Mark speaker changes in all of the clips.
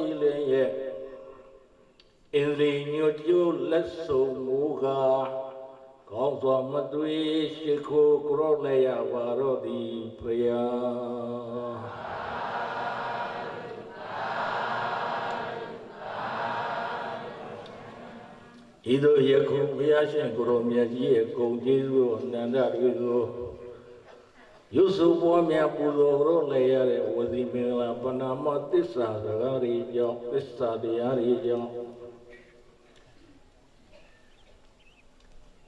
Speaker 1: ကြည်လင်ရဲ့အင်းလီညွတ်ကျိုးလက်ဆုံမူကားကောင်းစွာမသွေရှိခိုးကြောလည်းရပါတော့သည်ဖယားဤသို့ယခုဘုရားရှင်ကိုရောမြတ်ကြီးရဲ့ဂုဏ်ကျေးဇူးအနန္တတွေကို ရုပ်စုပွားများပူဇော်ရောလည်းရတဲ့ဝစီမင်္ဂလာပဏာမသစ္စာစကားတွေကြောင့်သစ္စာတရားတွေကြောင့်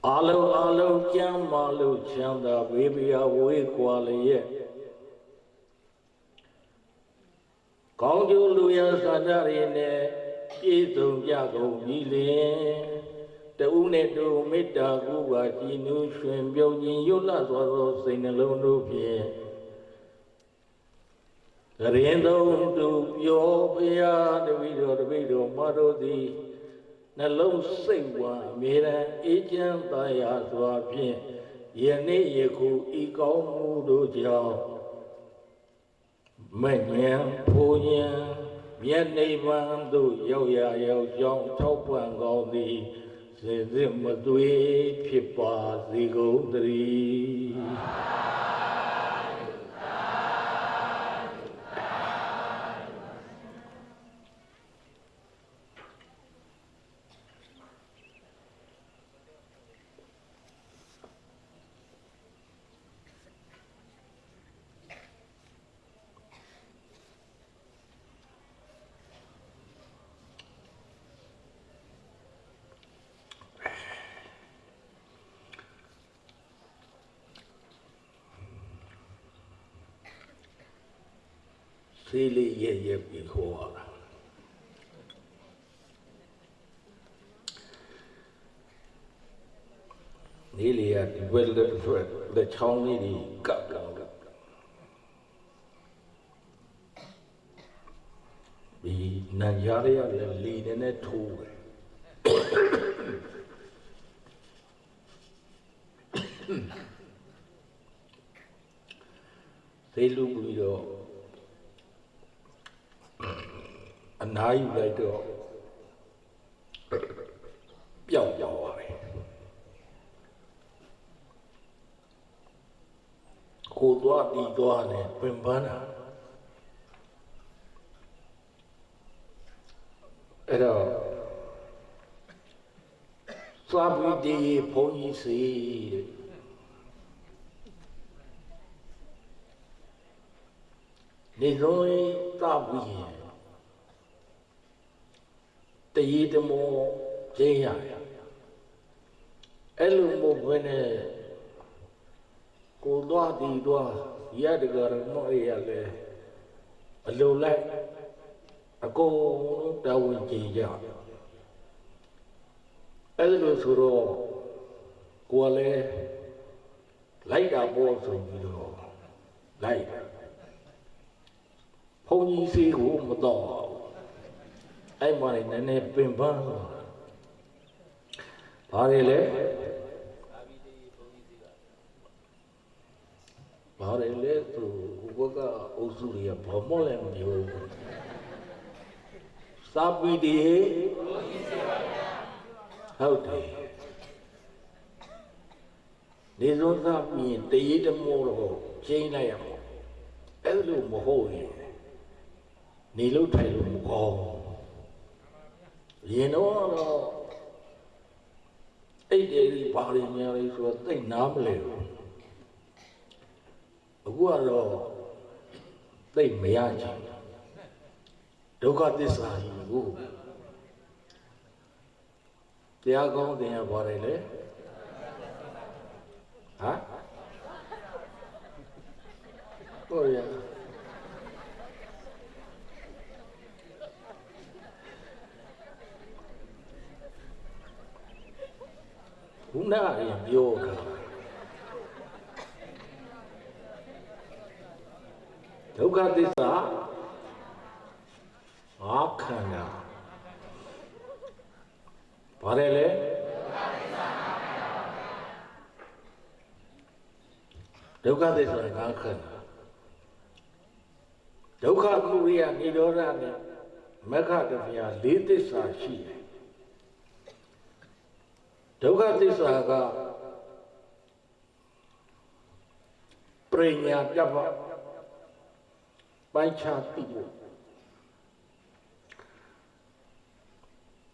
Speaker 1: အလုံးအလုံးကျမ်းမာလို့ချမ်းသာဝေပြာဝေးကွာလျက်ကောင်းကျိုးလူရစာကြရည်နဲ့ပြည့်စုံကြကုန်ပြီလေ တဦးနဲ့တူမေတ္တာကူပါကြည်နူးရွှင်ပြုံးခြင်းရွတ်လစွာသောစိတ်နှလုံးတို့ဖြင့်ကရင်သုံးသူပြောဖရာတပည့်တော်တပည့်တော်မတော်သည်နှလုံးစိတ်ဝါအမြဲတမ်းအေးချမ်းသာယာစွာဖြင့်ယနေ့ယခုဤကောင်းမှုတို့ကြောင့်မဉ္ဇဉ်ဖိုလ်ဉ္ဇဉ်မြတ်နိဗ္ဗာန်သို့ရောက်ရရောက်ကြောင်းထောက်ပံ့ကောင်းသည် စေစစ်မသွေဖြစ်ပါစေကုန်သတည်း သေးလေးရဲ့ရဲ့ပြီးခေါ်ရတာနေလေရဒီဘက်လက်ထွက်လက်ချောင်းလေးကြီးကပ်လာလို့ဒီနန်ရရရလည်းလီနေနဲ့ထိုးတယ်သေလူပြီးတော့ အနားယူလိုက်တော့ပျောက်သွားပါပဲကိုသွားတီသွားနဲ့ပင်ပန်းတာအဲ့တော့သွားပြီးဒီဘုန်းကြီးစီတဲ့နေလုံးသာပြီးရင် တရေတမောကျင်းရအဲ့လိုမို့ဘယ်နဲ့ကိုသွားတီသွားရတကရမောရလဲအလိုလိုက်အကုန်လုံးတာဝန်ကြည့်ကြအဲ့လိုဆိုတော့ကိုယ်လည်းလိုက်တာပေါ်ဆိုပြီးတော့လိုက်ဘုန်းကြီးစီကိုမတော့ အဲ့မှာလည်းနည်းနည်းပင်ပန်းသွားဘာတွေလဲဘာတွေလဲသူဘုရားအုပ်စုတွေကဘာမှလည်းမပြောဘူးစာပီတီဟုတ်တယ်နေစုံသာပြင်တရေတမောတော့ချိန်လိုက်ရမှာအဲ့လိုမဟုတ်ရင်နေလို့ထိုင်လို့မကောင်း ရင်တော့အဲ့ဒီဘာတွေများလဲဆိုတော့သိနားမလဲဘူးအခုကတော့သိမရချင်ဒုက္ခသစ္စာကြီးကိုတရားကောင်းတင်ရပါတယ်လေဟမ်ဟုတ်ရ ခုနကရင်ပြောတာဒုက္ခသစ္စာငါခန္ဓာဘာလဲလဲဒုက္ခသစ္စာငါခန္ဓာဒုက္ခမှုရိယនិရောဓနဲ့မက္ခတဗျာ၄သစ္စာရှိတယ် ဒုက္ခသစ္စာကပရိညာပြတ်ပါပိုင်းခြားသိဖို့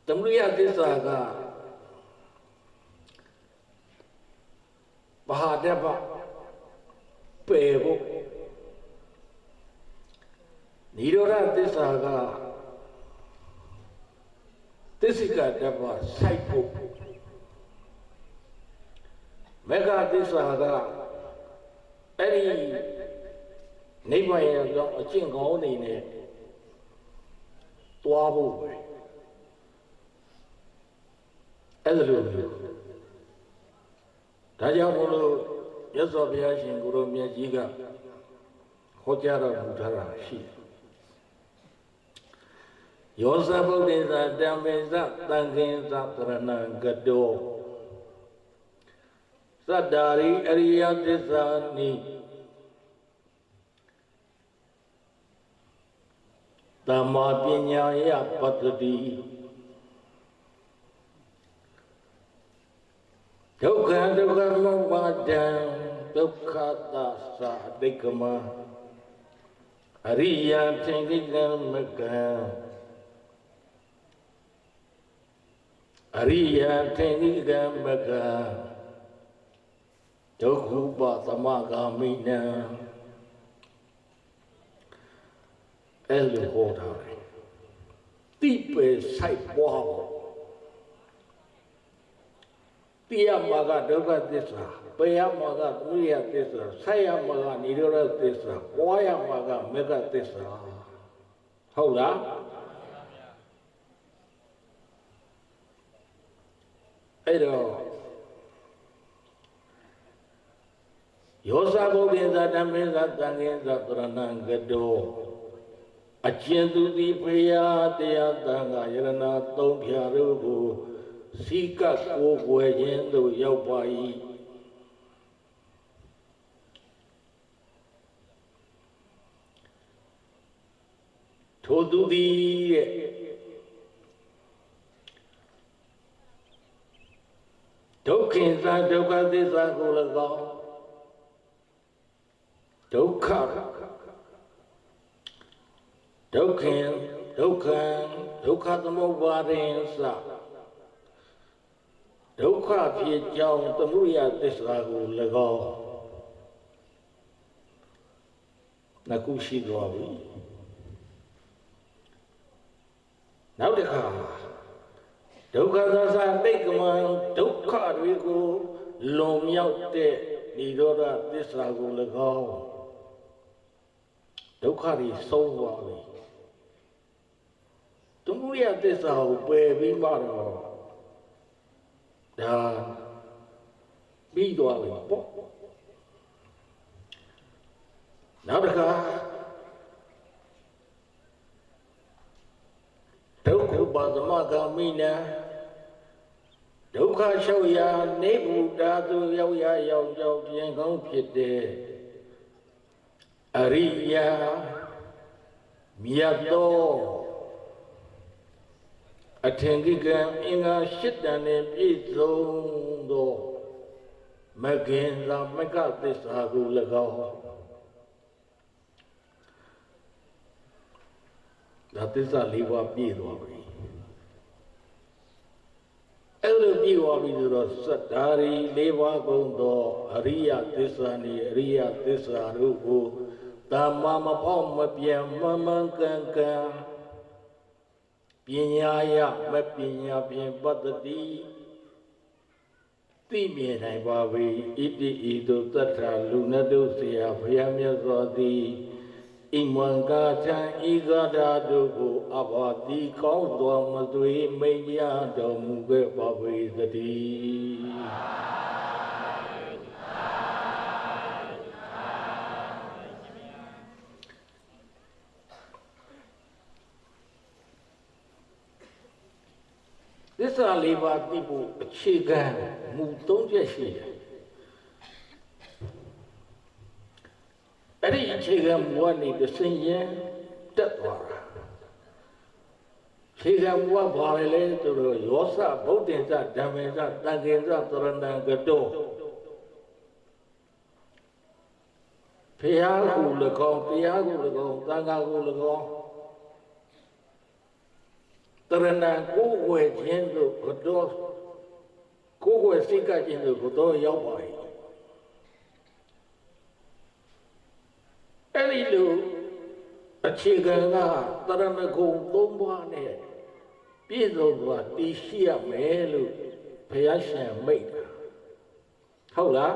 Speaker 1: သမုဒယသစ္စာကဘာဟာတပပယ်ဖို့နိရောဓသစ္စာကသစ္စိကတပစိုက်ဖို့ မေဃသစ္စာကအဲ့ဒီနိဗ္ဗာန်ရဲ့အကြောင်းအကျင့်ကောင်းနေနဲ့တွားဖို့ပဲအဲ့ဒါလိုမျိုးဒါကြောင့်မို့လို့မြတ်စွာဘုရားရှင်ကိုရောမြတ်ကြီးကဟောကြားတော်မူထားတာရှိတယ်ယောဇဗုဒ္ဓေသတံမေသတံခင်သသရဏံကတော သတ္တာရိအရိယသစ္စာနိတမ္မာပညာယပတ္တိဒုက္ခဒုက္ခမောပါဒံဒုက္ခသသာဒိဋ္ဌမအရိယသင်္ကိလမကံအရိယသင်္ကိလမကံ ဒုက္ခုပသမဂာမိနံအဲ့လိုဟောထားတယ်တိပေဆိုင်ပွားဖို့တိယမှာကဒုက္ခသစ္စာပယမှာကသုရိယသစ္စာဆက်ရမှာကនិရောဓသစ္စာပွားရမှာကမေဃသစ္စာဟုတ်လားအဲ့တော့ ယောဇဘုဒ္ဓေသဓမ္မေသတံငေသပရဏံကတောအကျဉ်သူသည်ဖရာတရားတန်ခါယရဏသုံးဖြာတို့ကိုစီကပ်ကိုယ်ွယ်ခြင်းသို့ရောက်ပါ၏ထိုသူသည်တဲ့ဒုက္ခိသဒုက္ခသစ္စာကို၎င်း ဒုက္ခဒုက္ခဒုက္ခဒုက္ခသမုပ္ပါဒိသဒုက္ခဖြစ်ကြောင်းသမှုရသစ္စာကို၎င်းနှခုရှိသွားပြီနောက်တစ်ခါဒုက္ခသစ္စာတိတ်ကမဒုက္ခတွေကိုလွန်မြောက်တဲ့និရောဓသစ္စာကို၎င်း ဒုက္ခတွေဆုံးသွားပြီသမှုရသစ္စာကိုပယ်ပြီးမှတော့ဒါပြီးသွားပြီပေါ့နောက်တစ်ခါဒုက္ခပါသမဂာမိနာဒုက္ခလျှောက်ရာနေဗုဒ္ဓသူရောက်ရရောက်ကြောင်းပြင်ကောင်းဖြစ်တဲ့ အရိယာမြတ်သောအထင်ကြီးကံအင်္ဂါရှစ်တန်နဲ့ပြည့်စုံသောမဂင်သာမကသစ္စာကို၎င်းဒါသစ္စာလေးပါးပြည့်သွားပြီအဲ့လိုပြည့်သွားပြီဆိုတော့စတ္တာရီလေးပါးကုန်သောအရိယသစ္စာနေအရိယသစ္စာတို့ကို တမ္မာမဖောက်မပြန်မမှန်ကန်ကန်ပညာယမပညာဖြင့်ပတ္တိသိမြင်နိုင်ပါ၏ဣတိဤသို့တတ္ထာလူနတုဆရာဘုရားမြတ်စွာသည်ဣမံကာသံဤဂဒါတို့ကိုအဘာတိကောင်းတော်မသွေမိန်ကြတော်မူခဲ့ပါ၏သတည်း စ္စာလေးပါးသိဖို့အခြေခံမူ၃ချက်ရှိတယ်အဲ့ဒီအခြေခံမူကနေတဆင်ရင်တက်သွားတာခြေခံဘုရားဘာလဲလဲဆိုတော့ယောစဗုဒ္ဓင်္စဓမ္မေစတန်ခေစသရဏံကတောဖျားကို၎င်းတရားကို၎င်းသံဃာကို၎င်း တရဏံကိုယ်ွယ်ခြင်းသို့ဘုတော်ကိုယ်ွယ်စိတ်ကခြင်းသို့ဘုတော်ရောက်ပါ၏အဲ့ဒီလိုအခြေခံကတရဏဂုံ၃ပါးနဲ့ပြည့်စုံစွာတည်ရှိရမယ်လို့ဘုရားရှင်မိတ်တာဟုတ်လား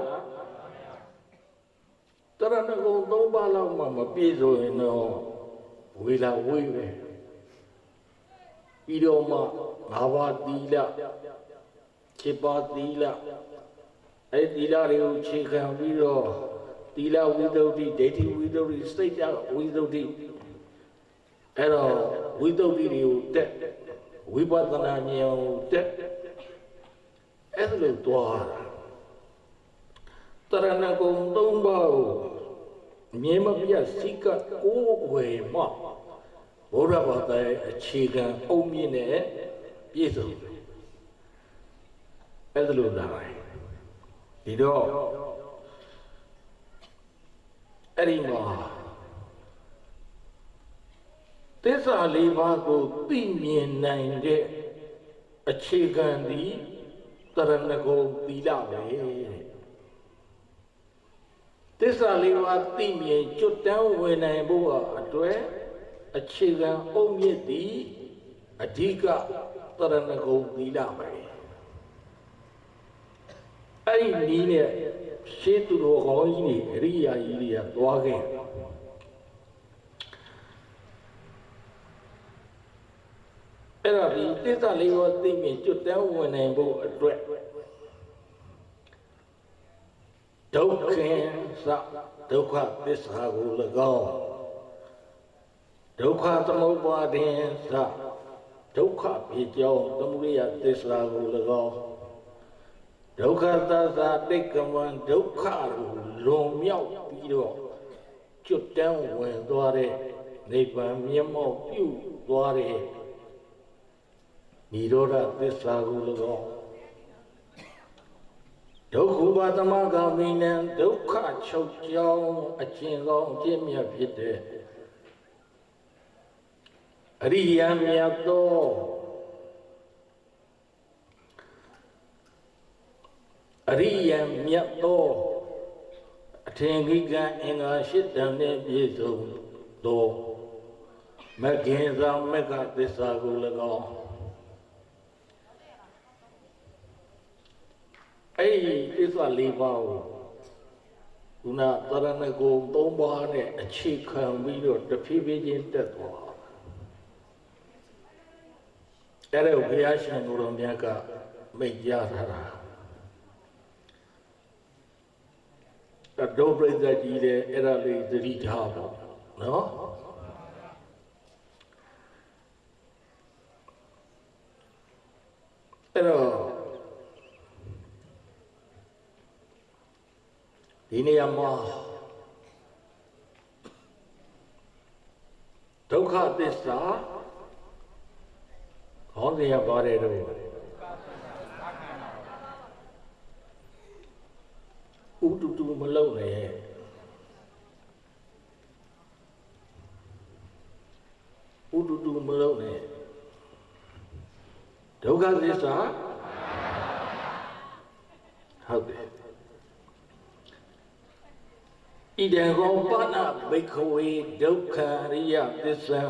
Speaker 1: တရဏဂုံ၃ပါးလောက်မှမပြည့်စုံရင်တော့ဝေလာဝေးပဲ ပြီးတော့မှငါးပါးသီလခြေပါသီလအဲ့ဒီသီလတွေကိုခြေခံပြီးတော့သီလဝိသုဒ္ဓိဒိဋ္ဌိဝိသုဒ္ဓိစိတ်တဝိသုဒ္ဓိအဲ့တော့ဝိသုဒ္ဓိတွေကိုတက်ဝိပဿနာဉာဏ်ကိုတက်အဲ့ဒါလို့တွားတာတရဏဂုံ၃ပါးကိုမြင်မပြတ်စိကကိုးဝယ်မှ ဘုရားဘာသာရဲ့အခြေခံအုံမြင့်နဲ့ပြည့်စုံအဲ့ဒါလို့လာတယ်ဒီတော့အဲ့ဒီမှာသစ္စာလေးပါးကိုသိမြင်နိုင်တဲ့အခြေခံသည်တရဏဂုံသီလပဲတဲ့သစ္စာလေးပါးသိမြင်ကျွတ်တန်းဝင်နိုင်ဖို့အတွက် အခြေခံအုံမြင့်သည်အဓိကတရဏဂုံသီလပဲအဲ့ဒီနည်းနဲ့ရှင်းသူတော်ကောင်းကြီးတွေအရိယာကြီးတွေကသွားခဲ့အဲ့တော့ဒီသစ္စာလေးပါးသိမြင်ကျွတ်တန်းဝင်နိုင်ဖို့အတွက်ဒုက္ခေသဒုက္ခသစ္စာကို၎င်း ဒုက္ခသမုပ္ပါဒင်သဒုက္ခဖြစ်ကြောင်းသမုဒယသစ္စာကို၎င်းဒုက္ခသစ္စာတိတ်ကမံဒုက္ခကိုလွန်မြောက်ပြီးတော့ကျွတ်တန်းဝင်သွားတဲ့နိဗ္ဗာန်မျက်မှောက်ပြုသွားတဲ့និရောဓသစ္စာကို၎င်းဒုက္ခဘာသမဂာမိနံဒုက္ခချုပ်ကြောင်းအကျဉ်ကောင်းအကျင့်မြတ်ဖြစ်တဲ့ အရိယာမြတ်သောအရိယာမြတ်သောအထင်ကြီးကအင်္ဂါရှစ်တန်နဲ့ပြည့်စုံသောမဂ္ဂင်သာမဂ္ဂသစ္စာကို၎င်းအဲ့ဒီသစ္စာ၄ပါးကိုခုနသရဏဂုံ၃ပါးနဲ့အခြေခံပြီးတော့တဖြည်းဖြည်းချင်းတက်သွား အဲ့ဒါကိုဘုရားရှင်ကိုယ်တော်မြတ်ကမိတ်ကြထားတာအဒုပရိသတ်ကြီးလည်းအဲ့ဒါလေးသတိထားပါနော်အဲ့တော့ဒီနေရာမှာဒုက္ခသစ္စာ ဟောစရာပါတယ်တော့ဥတူတူမလုံနဲ့ဥတူတူမလုံနဲ့ဒုက္ခသစ္စာဟုတ်တယ်ဣဒံကောပနဘိခဝေဒုက္ခရိယသစ္စာ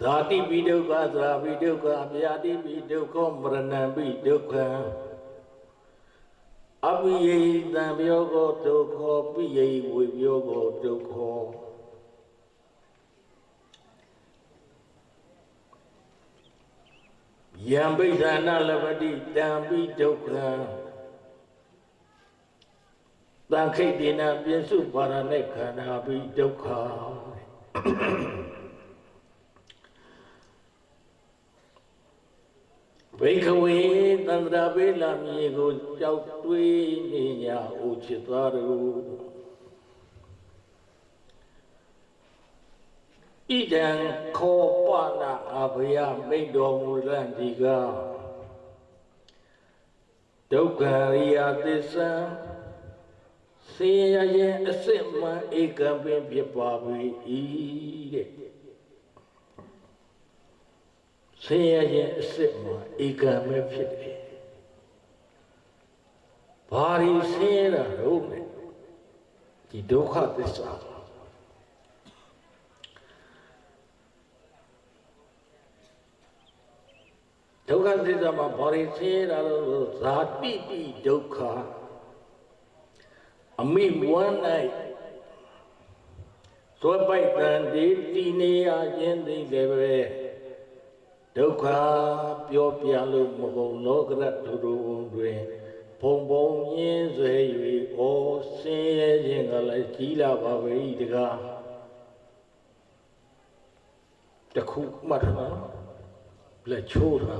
Speaker 1: ဇာတိပိဒုက္ခသရာပိဒုက္ခဗျာတိပိဒုက္ခမရဏံပိဒုက္ခအပိယိတံပြောကောဒုက္ခပိယိဝေပြောကောဒုက္ခယံပိဋ္ဌာနလပတိတံပိဒုက္ခတန်ခိတ်တေနပြစ္စုပါရณะခန္ဓာပိဒုက္ခ ဘိခဝေသန္တရာပေလာမြေကိုကြောက်တွေးနေညာအိုချစ်သားတို့ဣဒံခောပနာအဘယမိတ်တော်မူလန့်ဒီကဒုက္ခရိယသစ္စာစေရရဲ့အစစ်မှန်ဧကံပင်ဖြစ်ပါပြီ တဲ့စေရရဲ့အစစ်မှန်ဧကံပဲဖြစ်တယ်ဘာရီဆင်းရဲတာတော့ဒီဒုက္ခသစ္စာဒုက္ခသစ္စာမှာဘာတွေဆင်းရဲတာလို့ဇာတိတိဒုက္ခအမိဝမ်း၌သွဲပိုက်တန်ဒီတည်နေရခြင်းသိတယ်ပဲ ဒုက္ခပြောပြလို့မကုန်လောကရထူထူတွင်ဘုံဘုံရင်းဆွဲ၍ဩဆင်းရဲခြင်းကလည်းကြီးလာပါပဲဤတကားတခုမှတ်ထားလက်ချိုးတာ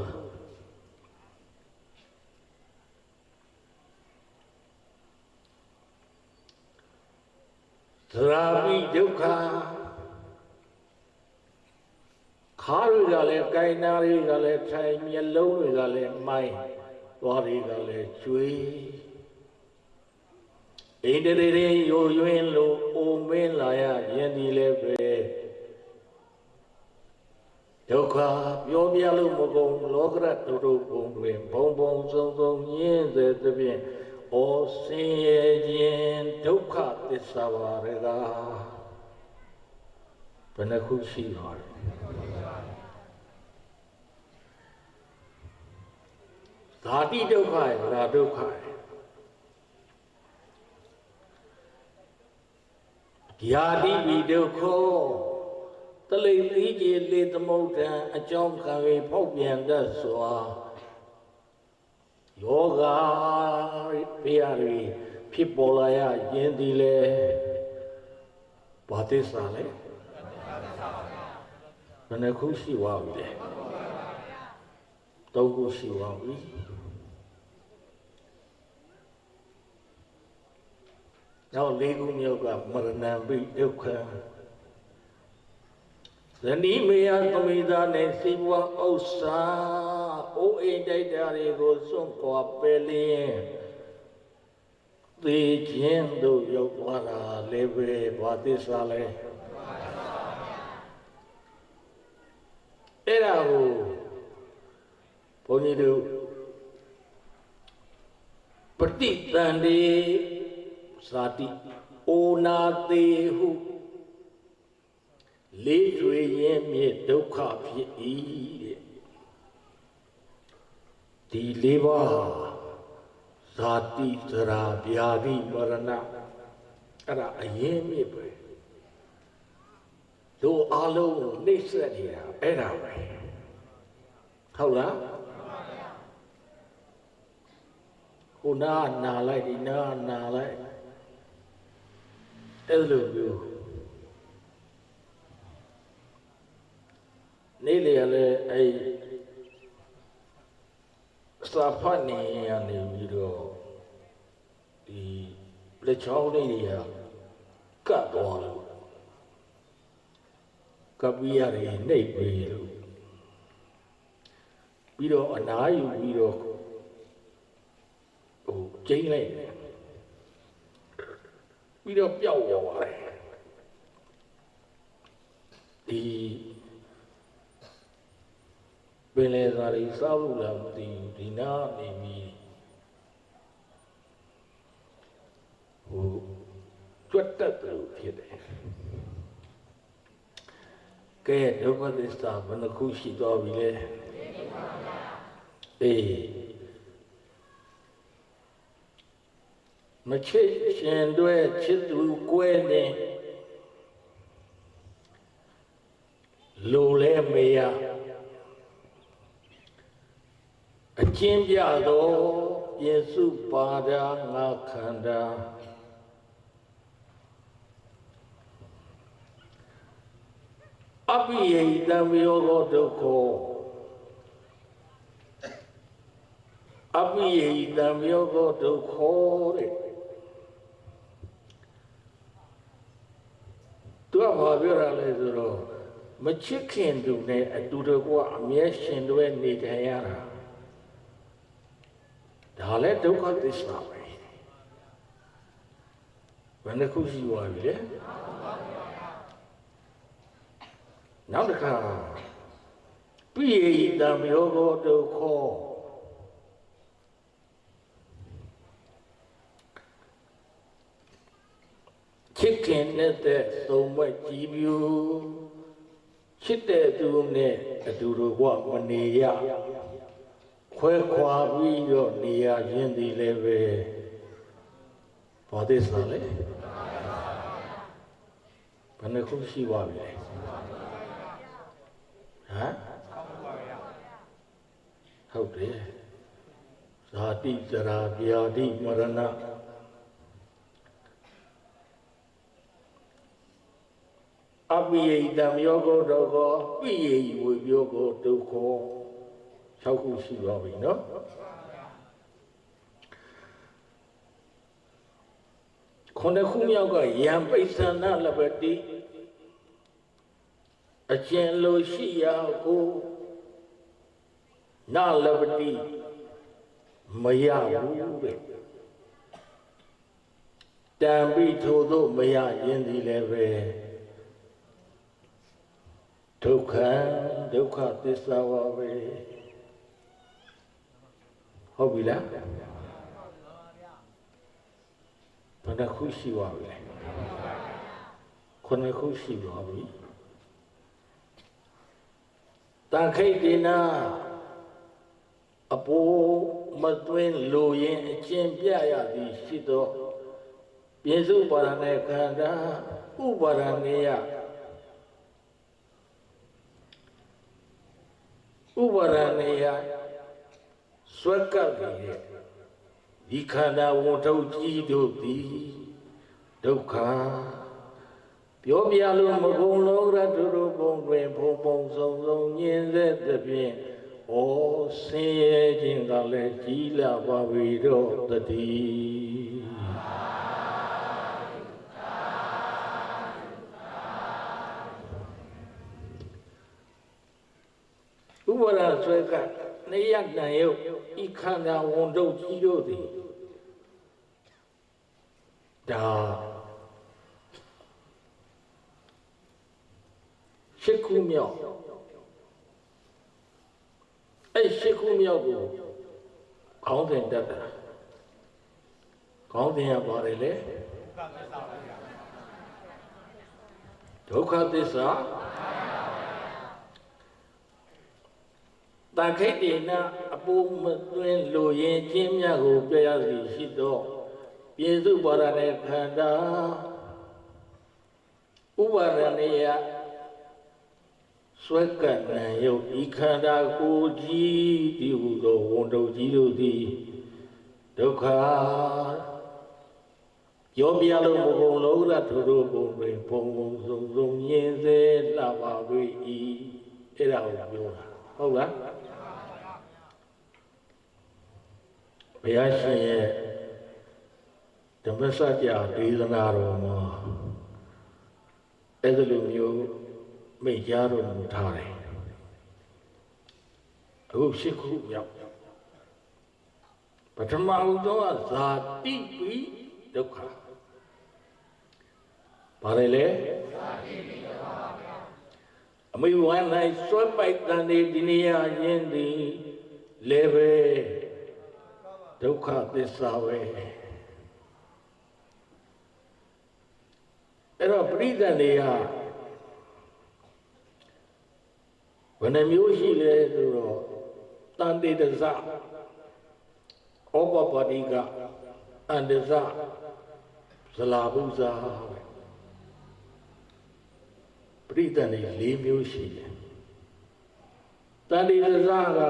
Speaker 1: သရာပိဒုက္ခ ခါတွေကလည်းကိုင်နာတွေကလည်းထိုင်မျက်လုံးတွေကလည်းမိုင်းသွားတွေကလည်းကျွေးအိန္ဒြေတွေယိုယွင်းလို့အိုမင်းလာရရင်ဒီလည်းပဲဒုက္ခပြောပြလို့မကုန်လောကရတုတုပုံတွင်ဘုံဘုံစုံစုံညင်းစေသဖြင့်ဩဆင်းရဲခြင်းဒုက္ခသစ္စာပါရကဘယ်နှခုရှိပါလဲ ဓာတိဒုက္ခရဲ့ဗရာဒုက္ခရဲ့ယာတိဝိဒုက္ခတလိပ်လေးကြီးလေသမုဒ္ဒံအကြောင်းခံ၍ဖောက်ပြန်တတ်စွာယောဂပြရတွေဖြစ်ပေါ်လာရရင်ဒီလေဘာသစ္စာလဲဘယ်နှခုရှိပါပြီလဲသုံးခုရှိပါပြီ နောက်လေးခုမြောက်ကမရဏံပိဒုက္ခဇနီးမေယသမိသားနဲ့စီးပွားဥစ္စာအိုးအိမ်တိုက်တာတွေကိုစွန့်ခွာပယ်လျင်သေခြင်းတို့ရောက်သွားတာလည်းပဲဘာသစ္စာလဲအဲ့ဒါကိုဘုန်းကြီးတို့ပฏิတန်ဒီ ဇာတိအိုနာသေးဟုလေးကျွေရင်မြေဒုက္ခဖြစ်၏တဲ့ဒီလေးပါးဇာတိသရာဗျာတိမရဏအဲ့ဒါအရင်မြစ်ပဲတို့အလုံးကိုနှိမ့်ဆက်နေတာအဲ့ဒါပဲဟုတ်လားခုနာနာလိုက်ဒီနာနာလိုက် အဲ့လိုမျိုးနေ့လေလည်းအဲ့စာဖတ်နေရနေပြီးတော့ဒီလက်ချောင်းလေးတွေကကတ်သွားလို့ကပ်ပြီးရတယ်နှိပ်ပြီးလို့ပြီးတော့အနားယူပြီးတော့ဟိုကျင်းလိုက်တယ် ပြီးတော့ပျောက်သွားတယ်ဒီပင်လေစာရီစောက်လို့လားမသိဘူးဒီနာနေပြီးဟိုကျွတ်တက်တယ်လို့ဖြစ်တယ်ကဲဒုက္ခသစ္စာဘယ်နှခုရှိသွားပြီလဲအေး မချစ်ရှင်တွေချစ်သူကွဲနေလိုလဲမရအကျဉ်းပြသောယေစုပါဒာငါခန္ဓာအပိယိတံယောဂဒုက္ခောအပိယိတံယောဂဒုက္ခောတဲ့ သူကဘာပြောရလဲဆိုတော့မချစ်ခင်သူနဲ့အတူတကွအမြဲရှင်တွဲနေထိုင်ရတာဒါလည်းဒုက္ခသစ္စာပဲဘယ်နှခုရှိသွားပြီလဲနောက်တစ်ခါပိယိတံယောဂောဒုက္ခ ချစ်ခင်တဲ့သုံးဘက်ကြည်ပြူချစ်တဲ့သူနဲ့အတူတူကမနေရခွဲခွာပြီးတော့နေရခြင်းဒီလည်းပဲဘာသစ္စာလဲဘယ်နှခုရှိပါပြီလဲဟမ်ဟုတ်တယ်ဇာတိဇရာဗျာတိမရဏ အပိယိတံယောဂောဒုက္ခပိယိဝေယောဂောဒုက္ခ6ခုရှိပါပြီနော်ခုနှစ်ခုမြောက်ကယံပိဿနာလပတိအကျဉ်လိုရှိရာကိုနာလပတိမရဘူးတဲ့တံပိထို့သို့မရရင်ဒီလည်းပဲ ဒုက္ခဒုက္ခသစ္စာပါပဲဟုတ်ပြီလားဘယ်နှခုရှိပါပြီလဲခုနှစ်ခုရှိပါပြီတန်ခိတ်ဒီနာအပိုးမသွင်းလိုရင်အကျင့်ပြရသည်ရှိသောပြင်းစုပါရဏေခန္ဓာဥပါရဏေယ ဥပါရဏေယစွဲကပ်နေတဲ့ဒီခန္ဓာဝန်ထုတ်ကြီးတို့သည်ဒုက္ခပြောပြလို့မကုန်လုံးရတုတို့ပုံတွင်ဖုံဖုံဆုံးဆုံးညင်းစေသဖြင့်ဩဆင်းရဲခြင်းကလည်းကြီးလာပါပြီတော့တည်း ဆွဲကနေရတန်ရုပ်ဤခန္ဓာဝန်တုပ်ကြီးတို့သည်ဒါရှစ်ခုမြောက်အဲ့ရှစ်ခုမြောက်ကိုခေါင်းစဉ်တက်တာခေါင်းစဉ်ကပါတယ်လေဒုက္ခသစ္စာ တန်ခိတ်တေနအပူမသွင်းလိုရင်ချင်းမြတ်ကိုပြရစီရှိသောပြေစုပါရတဲ့ခန္ဓာဥပါရဏေယဆွဲကပ်နံယုတ်ဤခန္ဓာကိုယ်ကြီးဒီဟုသောဝန်တုပ်ကြီးတို့သည်ဒုက္ခရောပြလို့မကုန်လို့ရထို့တို့ပုံတွင်ဘုံဘုံစုံစုံမြင်စေလှပါ၏အဲ့ဒါကိုပြောတာဟုတ်လား ဘုရားရှင်ရဲ့ဓမ္မစကြာဒေသနာတော်မှာအဲ့ဒီလိုမျိုးမိတ်ကြားတော်မူထားတယ်အခုရှိခုရောက်ပထမဦးဆုံးကဇာတိပိဒုက္ခဘာလဲလဲဇာတိပိဒုက္ခပါဗျာအမိဝမ်း၌စွဲပိုက်တန်ဒီဒီနေရာချင်းသည်လေပဲ ဒုက္ခသစ္စာပဲအဲ့တော့ပရိသတ်တွေကဘယ်နှမျိုးရှိလဲဆိုတော့တန်တေတဇဩပပတိကအန္တဇဇလာဘုဇာပရိသတ်တွေ၄မျိုးရှိတယ်တန်တေတဇက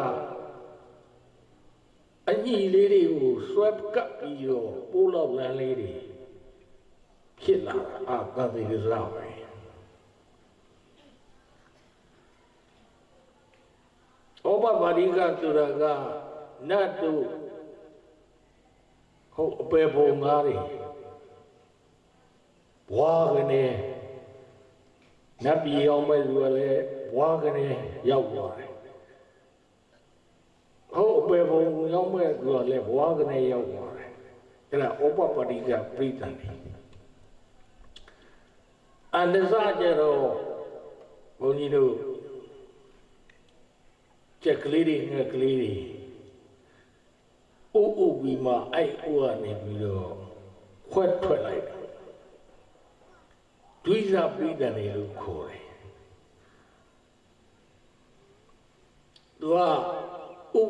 Speaker 1: အညီလေးတွေကိုဆွဲကပ်ပြီးတော့ပိုးလောက်လန်းလေးတွေဖြစ်လာအာတန်တေတဇပဲဩပပါရိကဆိုတာကနတ်တို့ဟုတ်အပေပုံငါးတွေဘွားကနေနတ်ပြည်ရောက်မဲ့သူကလည်းဘွားကနေရောက်သွားတယ် ဟုတ်အပေဘုံရောက်မဲ့သူကလည်းဘွားကနေရောက်သွားတယ်အဲ့ဒါဩပပတိကပြိတ္တန်တယ်အန္တစကြတော့ဘုန်းကြီးတို့ကြက်ကလေးတွေငှက်ကလေးတွေအိုးအိုးပြီးမှအဲ့အိုးကနေပြီးတော့ခွက်ထွက်လိုက်တယ်ဒွိဇပိဒံလေလို့ခေါ်တယ်သူက ဥ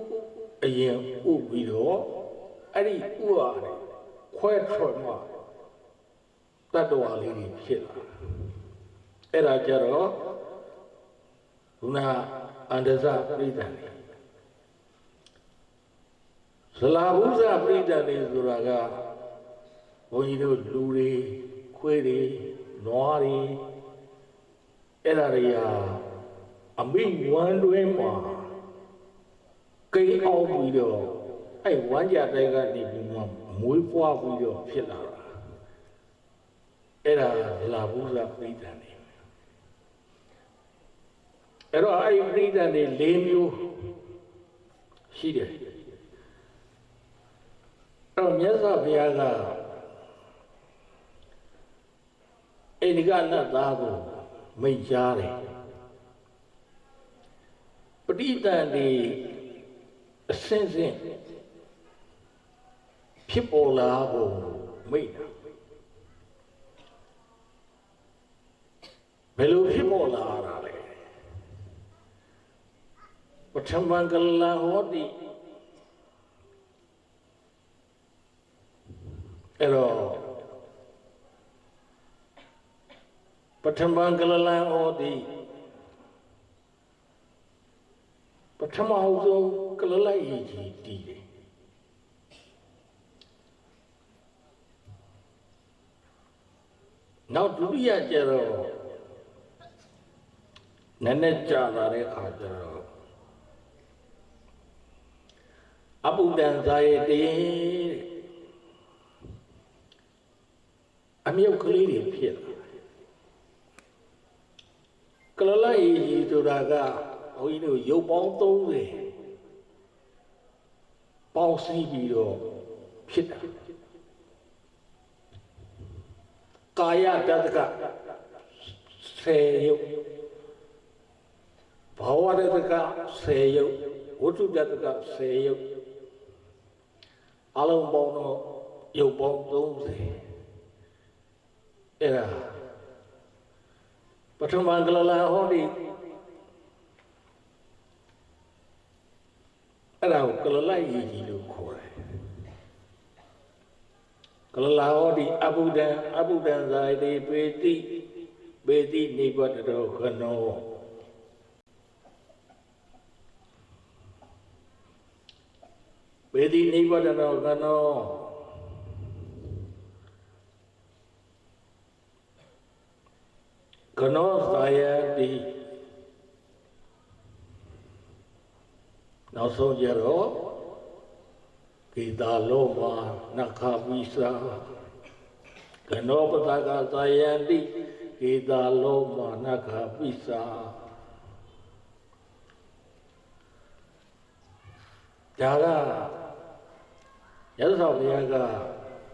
Speaker 1: အရင်ဥပြီးတော့အဲ့ဒီဥကနေခွဲထွက်မှတတ္တဝါလေးတွေဖြစ်လာအဲ့ဒါကြတော့ခုနအန္တဇပိဒံလေဇလာဘုဇပိဒံလေဆိုတာကဘုန်းကြီးတို့လူတွေခွေးတွေနွားတွေအဲ့ဒါတွေဟာအမိဝမ်းတွင်းမှာ ကိန်းအောင်ပြီးတော့အဲ့ဝမ်းကြတဲ့ကနေပြီးမှမွေးဖွားပြီးတော့ဖြစ်လာတာအဲ့ဒါလာဘူးစားပြိတ္တန်နေအဲ့တော့အဲ့ဒီပြိတ္တန်နေ၄မျိုးရှိတယ်အဲ့တော့မြတ်စွာဘုရားကအိန္ဒိကနတ်သားကိုမိတ်ကြားတယ်ပဋိသန္ဓေ အစင်းစင်းဖြစ်ပေါ်လာဖို့မိတ်တာဘယ်လိုဖြစ်ပေါ်လာတာလဲပထမကလဟောတိအဲ့တော့ပထမကလလံဩတိပ ထမအဆုံးကလလိုက်ကြီးတည်တယ်နောက်ဒုတိယကျတော့နည်းနည်းကြာလာတဲ့အခါကျတော့အပုဒ္ဒံဇာယတေအမြုပ်ကလေးတွေဖြစ်လာကလလိုက်ကြီးဆိုတာက ဘုန်းကြီးတို့ရုပ်ပေါင်း30ပေါင်းစည်းပြီးတော့ဖြစ်တာကာယတတက10ရုပ်ဘာဝတတက10ရုပ်ဝတ္ထုတတက10ရုပ်အလုံးပေါင်းတော့ရုပ်ပေါင်း30အဲ့ဒါပထမကလလာဟောဒီ အဲ့ဒါကိုကလလိုက်ကြီးကြီးလို့ခေါ်တယ်ကလလာဟောဒီအဘုဒ္ဓံအဘုဒ္ဓံဇာတိပေတိပေတိနိဗ္ဗတတော်ခနောပေတိနိဗ္ဗတတော်ခနောကနောသာယတိ နောက်ဆုံးကြတော့ကိတာလောမနခပိစာကနောပတကသာယတိကိတာလောမနခပိစာဒါကရသော်ဘုရားက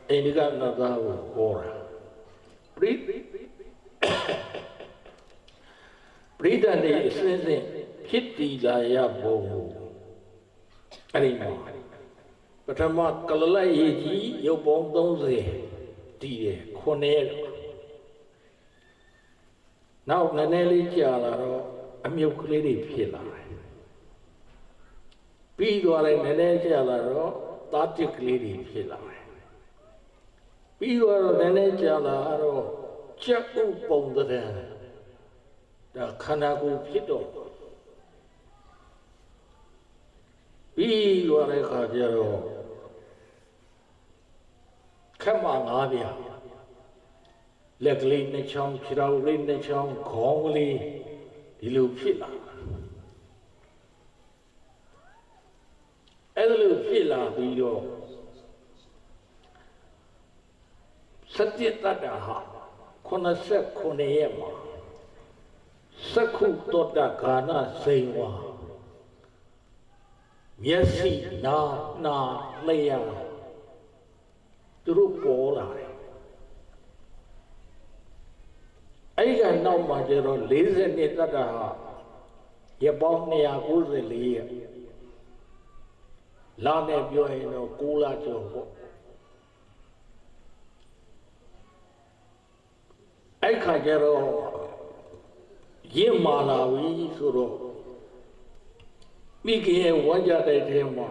Speaker 1: အိန္ဒိကနတ်သားကိုဟောတာပရိပရိဒတ်တွေအစဉ်စဉ်ဖြစ်တည်လာရဘုံ အဲ့ဒီမှာပထမကလလိုက်ရေးကြီးရုပ်ပေါင်း30တည်တယ်ခုနှစ်နောက်နည်းနည်းလေးကြာလာတော့အမြုပ်ကလေးတွေဖြစ်လာတယ်ပြီးသွားလိုက်နည်းနည်းကြာလာတော့သားတစ်ကလေးတွေဖြစ်လာတယ်ပြီးသွားတော့နည်းနည်းကြာလာတော့ချက်ဥပုံတဲ့ဒါခန္ဓာကိုယ်ဖြစ်တော့ ပြီးသွားတဲ့ခါကျတော့ခက်မှငါးပြလက်ကလေးနှစ်ချောင်းခြေတော်လေးနှစ်ချောင်းခေါင်းကလေးဒီလိုဖြစ်လာအဲ့လိုဖြစ်လာပြီးတော့စัจ jit တတ္တဟာ89ရက်မှာသက္ခုတောတဂာနစိန်ဝါ မျက်စိနာနာလျှာသူတို့ပေါ်လာတယ်အဲ့ဒီကနောက်မှာကျတော့40နှစ်တတ်တာဟာရပေါင်း294ရက်လာနဲ့ပြောရင်တော့6လကျော်ပေါ့အဲ့ခါကျတော့ရင့်မာလာပြီဆိုတော့ မိခင်ရဲ့ဝမ်းကြတဲ့ထဲမှာ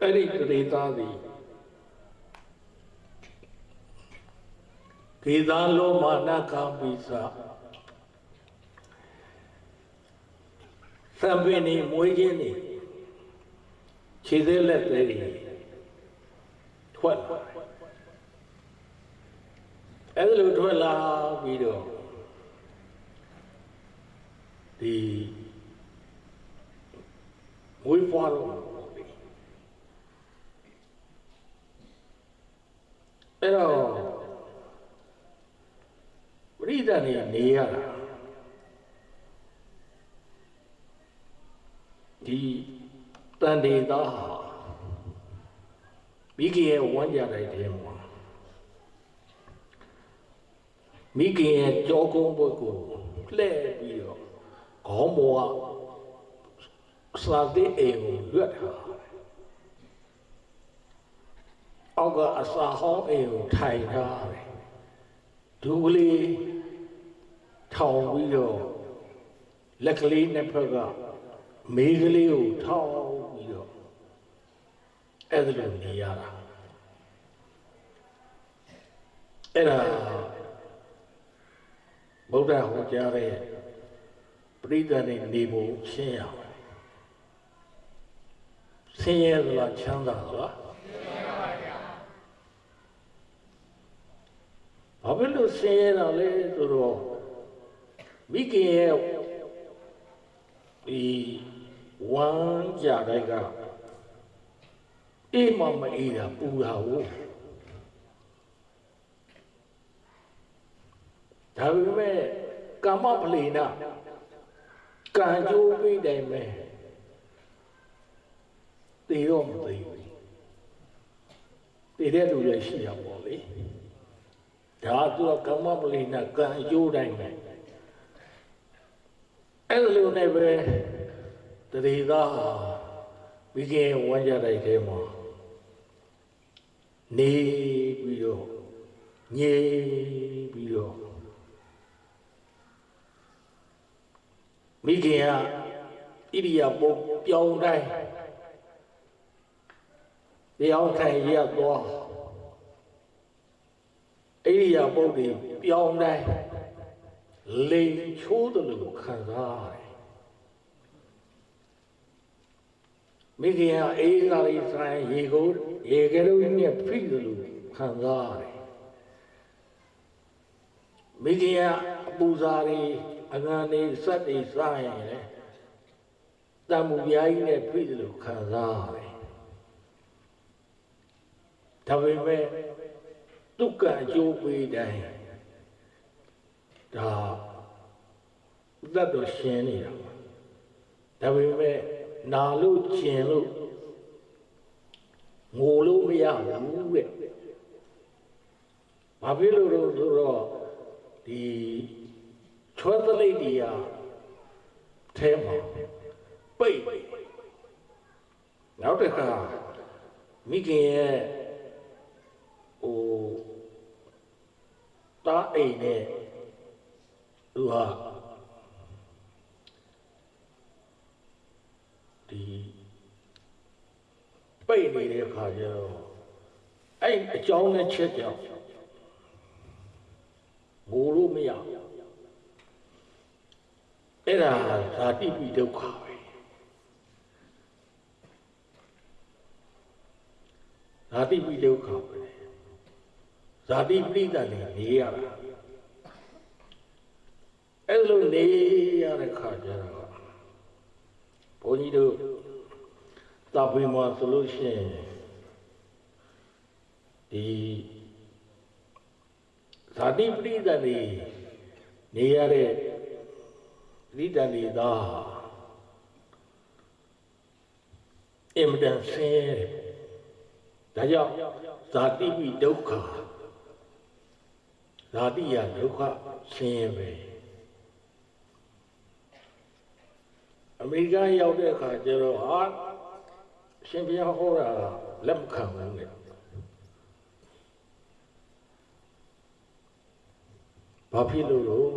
Speaker 1: အဲ့ဒီတရေသားသည်ဒေသာလောမာနကာပိစာသံပင်နေမွေးခြင်းနေခြေသေးလက်သေးတွေထွက်လာအဲ့ဒါလိုထွက်လာပြီးတော့ဒီ မွေးဖွားတော့အဲ့တော့ပရိသတ်နေနေရတာဒီတန်တေသားဟာမိခင်ရဲ့ဝမ်းကြတဲ့တဲမှာမိခင်ရဲ့ကြောကုန်းဘက်ကိုလှည့်ပြီးတော့ခေါင်းပေါ်က စာတဲ့အိမ်ကိုလွတ်ထားအောက်ကအစာဟောင်းအိမ်ကိုထိုင်ထားတယ်ဒူကလေးထောင်ပြီးတော့လက်ကလေးနှစ်ဖက်ကမေးကလေးကိုထောင်ပြီးတော့အဲ့ဒါလိုနေရတာအဲ့ဒါဗုဒ္ဓဟောကြားတဲ့ပရိသတ်နဲ့နေဖို့ရှင်းရမယ် ဆင်းရဲသလားချမ်းသာသလားဘာဖြစ်လို့ဆင်းရဲတာလဲဆိုတော့မိခင်ရဲ့ဒီဝမ်းကြတဲ့ကအေးမမအေးတာပူတာဟုတ်ဒါပေမဲ့ကာမပလေနာကံကြိုးပြီးတိုင်မဲ့ တည်တော့မသိဘူးတည်တဲ့လူလည်းရှိရပါလေဒါသူကကာမပလေနာကံအကျိုးတိုင်းပဲအဲ့လိုနဲ့ပဲတတိသားမိခင်ဝမ်းကြတဲ့တဲမှာနေပြီးတော့ငြိပြီးတော့မိခင်ကဣရိယာပုပြောင်းတိုင်း တရားထိုင်ရသွားဣရိယာပုတွေပြောင်းတိုင်းလိန်ချိုးတယ်လို့ခံစားရတယ်မိခင်ကအေးစားလေးဆိုင်ရေကိုရေကလေးနဲ့ဖိတယ်လို့ခံစားရတယ်မိခင်ကအပူစားလေးအငန်နေစက်တွေစားရင်လေတံမူပြားကြီးနဲ့ဖိတယ်လို့ခံစားရတယ် ဒါပေမဲ့ဒုက္ခအကျိုးပေးတိုင်းဒါသတ်တော်ရှင်နေတာဒါပေမဲ့နာလို့ကျင်လို့ငိုလို့မရဘူးတဲ့ဘာဖြစ်လို့လဲဆိုတော့ဒီချွဲသလိတ်တရားထဲမှာပိတ်နောက်တစ်ခါမိခင်ရဲ့ ဟိုတားအိမ်နဲ့သူဟာဒီပိတ်နေတဲ့အခါကျတော့အဲ့အကြောင်းနဲ့ချက်ကြောင့်ငိုလို့မရအဲ့ဒါဇာတိပိဒုက္ခပဲဇာတိပိဒုက္ခပဲ ဇာတိပိဋကလည်းနေရတာအဲ့လိုနေရတဲ့ခါကျတော့ဘုန်းကြီးတို့တာပိမှာဆိုလို့ရှိရင်ဒီဇာတိပရိသတ်တွေနေရတဲ့ဒီတန်ဒီသားအင်မတန်ဆင်းရဲဒါကြောင့်ဇာတိပိဒုက္ခ ဇာတိယဒုက္ခဆင်းရဲပဲအမေရိကန်ရောက်တဲ့အခါကျတော့ဟာရှင်ဘုရားဟောတာလက်မခံဘူးလေဘာဖြစ်လို့လို့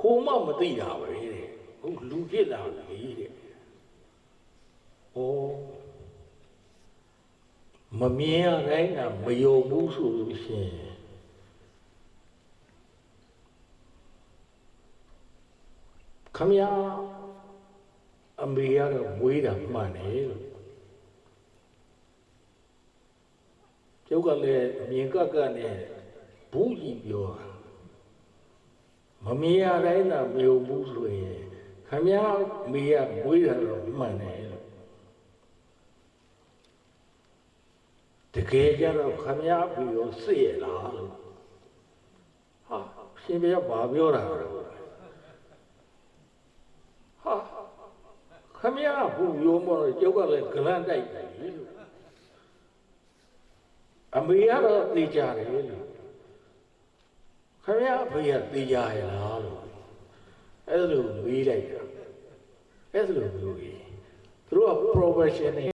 Speaker 1: ခိုးမမသိတာပဲတဲ့ဟုတ်လူဖြစ်လာလေတဲ့ဩမမြင်ရတိုင်းကမယုံဘူးဆိုလို့ရှိရင် ခမရအမေကတော့မွေးတာမှန်တယ်လို့ကျုပ်ကလည်းအမြင်ကကနဲ့ဘူးကြီးပြောတာမမြင်ရတိုင်းကမယုံဘူးဆိုရင်ခမရအမေကမွေးတာတော့မှန်တယ်လို့တကယ်ကြတော့ခမည်းပြီးရောစစ်ရလားလို့ဟာရှင်ပြဘာပြောတာလဲဟာ ခမည်းဘူးရောမလို့ကျုပ်ကလည်းဂလန့်တိုက်တယ်လို့အမေကတော့သိကြတယ်လို့ခမည်းဖေးကသိကြရလားလို့အဲ့လိုမေးလိုက်တာအဲ့လိုမျိုးကြီးသူတို့က professional